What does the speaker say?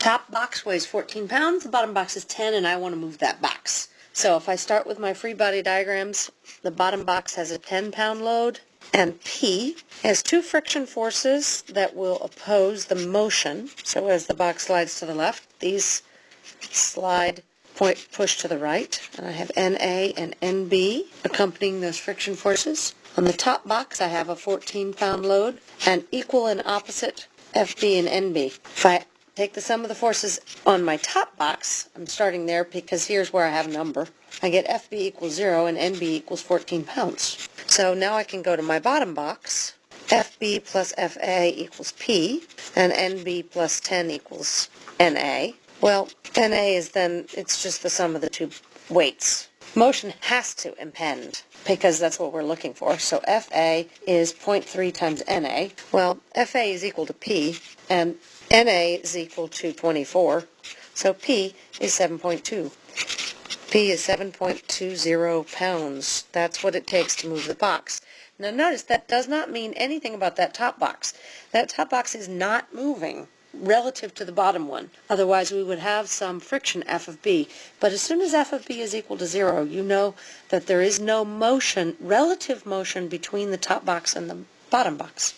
top box weighs 14 pounds, the bottom box is 10, and I want to move that box. So if I start with my free body diagrams, the bottom box has a 10 pound load, and P has two friction forces that will oppose the motion. So as the box slides to the left, these slide point push to the right, and I have NA and NB accompanying those friction forces. On the top box, I have a 14-pound load and equal and opposite FB and NB. If I take the sum of the forces on my top box, I'm starting there because here's where I have a number. I get FB equals 0 and NB equals 14 pounds. So now I can go to my bottom box. FB plus FA equals P, and NB plus 10 equals NA. Well, NA is then, it's just the sum of the two weights. Motion has to impend because that's what we're looking for. So FA is 0.3 times NA. Well, FA is equal to P, and NA is equal to 24. So P is 7.2. P is 7.20 pounds. That's what it takes to move the box. Now notice that does not mean anything about that top box. That top box is not moving relative to the bottom one. Otherwise, we would have some friction F of B. But as soon as F of B is equal to zero, you know that there is no motion, relative motion between the top box and the bottom box.